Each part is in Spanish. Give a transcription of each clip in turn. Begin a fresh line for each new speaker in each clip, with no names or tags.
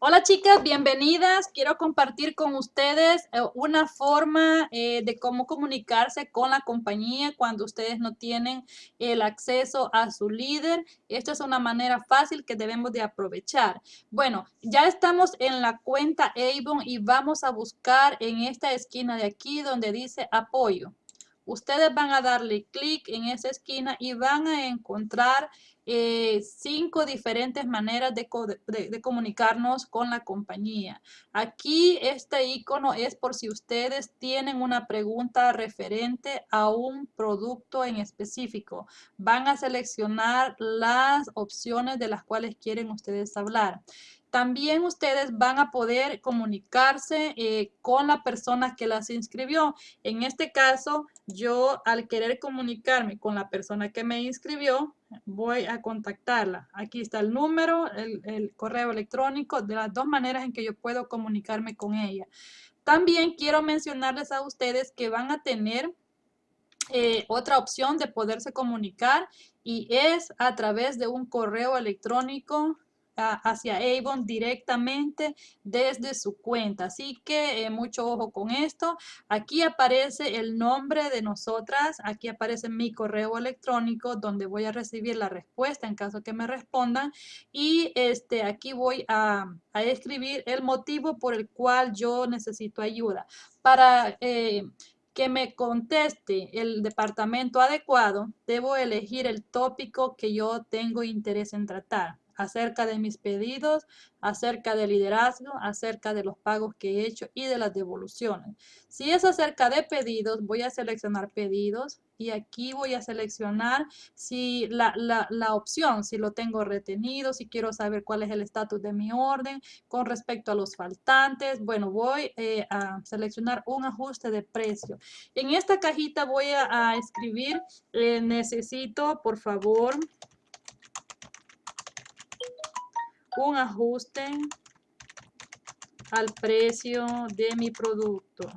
Hola chicas, bienvenidas. Quiero compartir con ustedes eh, una forma eh, de cómo comunicarse con la compañía cuando ustedes no tienen el acceso a su líder. Esta es una manera fácil que debemos de aprovechar. Bueno, ya estamos en la cuenta Avon y vamos a buscar en esta esquina de aquí donde dice apoyo. Ustedes van a darle clic en esa esquina y van a encontrar eh, cinco diferentes maneras de, de, comunicarnos con la compañía. Aquí este icono es por si ustedes tienen una pregunta referente a un producto en específico. Van a seleccionar las opciones de las cuales quieren ustedes hablar. También ustedes van a poder comunicarse eh, con la persona que las inscribió. En este caso, yo al querer comunicarme con la persona que me inscribió, voy a contactarla. Aquí está el número, el, correo electrónico, de las dos maneras en que yo puedo comunicarme con ella. También quiero mencionarles a ustedes que van a tener eh, otra opción de poderse comunicar y es a través de un correo electrónico hacia Avon directamente desde su cuenta. Así que eh, mucho ojo con esto. Aquí aparece el nombre de nosotras. Aquí aparece mi correo electrónico donde voy a recibir la respuesta en caso que me respondan. Y este, aquí voy a, escribir el motivo por el cual yo necesito ayuda. Para... Eh, que me conteste el departamento adecuado, debo elegir el tópico que yo tengo interés en tratar acerca de mis pedidos, acerca del liderazgo, acerca de los pagos que he hecho y de las devoluciones. Si es acerca de pedidos, voy a seleccionar pedidos y aquí voy a seleccionar si la, opción, si lo tengo retenido, si quiero saber cuál es el estatus de mi orden con respecto a los faltantes. Bueno, voy eh, a seleccionar un ajuste de precio. En esta cajita voy a, escribir, eh, necesito, por favor, un ajuste al precio de mi producto.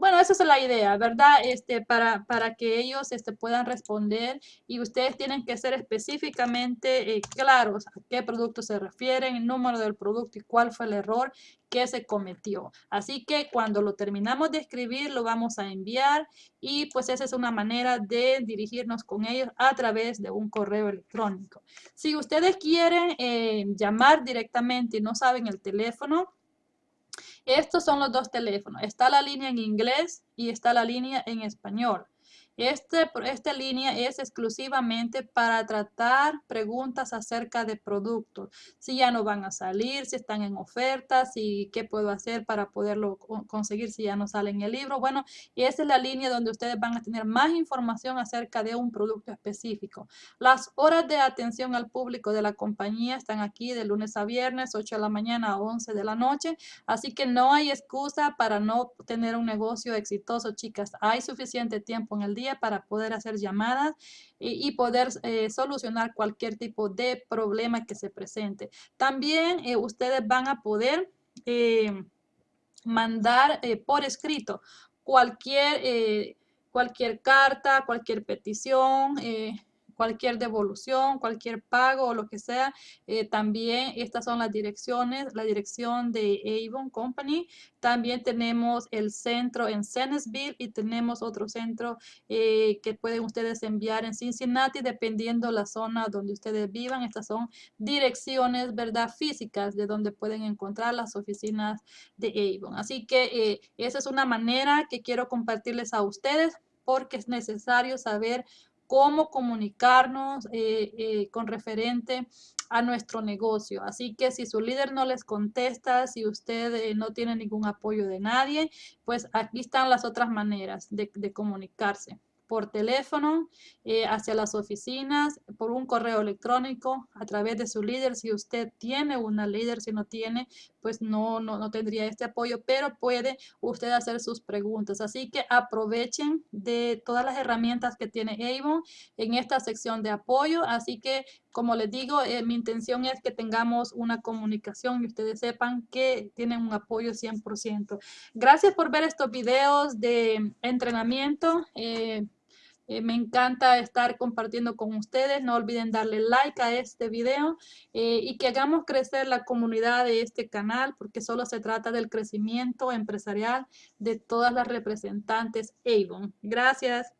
Bueno, esa es la idea, ¿verdad? Este, para, para que ellos este, puedan responder y ustedes tienen que ser específicamente eh, claros a qué producto se refieren, el número del producto y cuál fue el error que se cometió. Así que cuando lo terminamos de escribir, lo vamos a enviar y pues esa es una manera de dirigirnos con ellos a través de un correo electrónico. Si ustedes quieren eh, llamar directamente y no saben el teléfono, estos son los dos teléfonos. Está la línea en inglés y está la línea en español. Este, esta línea es exclusivamente para tratar preguntas acerca de productos. Si ya no van a salir, si están en ofertas, si qué puedo hacer para poderlo conseguir si ya no sale en el libro. Bueno, esa es la línea donde ustedes van a tener más información acerca de un producto específico. Las horas de atención al público de la compañía están aquí de lunes a viernes, 8 de la mañana a 11 de la noche. Así que no hay excusa para no tener un negocio exitoso, chicas. Hay suficiente tiempo en el día para poder hacer llamadas y, poder eh, solucionar cualquier tipo de problema que se presente. También eh, ustedes van a poder eh, mandar por escrito cualquier, cualquier carta, cualquier petición, cualquier devolución, cualquier pago o lo que sea. Eh, también estas son las direcciones, la dirección de Avon Company. También tenemos el centro en Senesville y tenemos otro centro eh, que pueden ustedes enviar en Cincinnati dependiendo la zona donde ustedes vivan. Estas son direcciones, ¿verdad? Físicas de donde pueden encontrar las oficinas de Avon. Así que eh, esa es una manera que quiero compartirles a ustedes porque es necesario saber cómo comunicarnos eh, eh, con referente a nuestro negocio. Así que si su líder no les contesta, si usted eh, no tiene ningún apoyo de nadie, pues aquí están las otras maneras de comunicarse por teléfono, eh, hacia las oficinas, por un correo electrónico, a través de su líder. Si usted tiene una líder, si no tiene, pues no, no, no tendría este apoyo, pero puede usted hacer sus preguntas. Así que aprovechen de todas las herramientas que tiene Avon en esta sección de apoyo. Así que, como les digo, eh, mi intención es que tengamos una comunicación y ustedes sepan que tienen un apoyo 100%. Gracias por ver estos videos de entrenamiento. Eh, Eh, me encanta estar compartiendo con ustedes. No olviden darle like a este video eh, y que hagamos crecer la comunidad de este canal porque solo se trata del crecimiento empresarial de todas las representantes Avon. Gracias.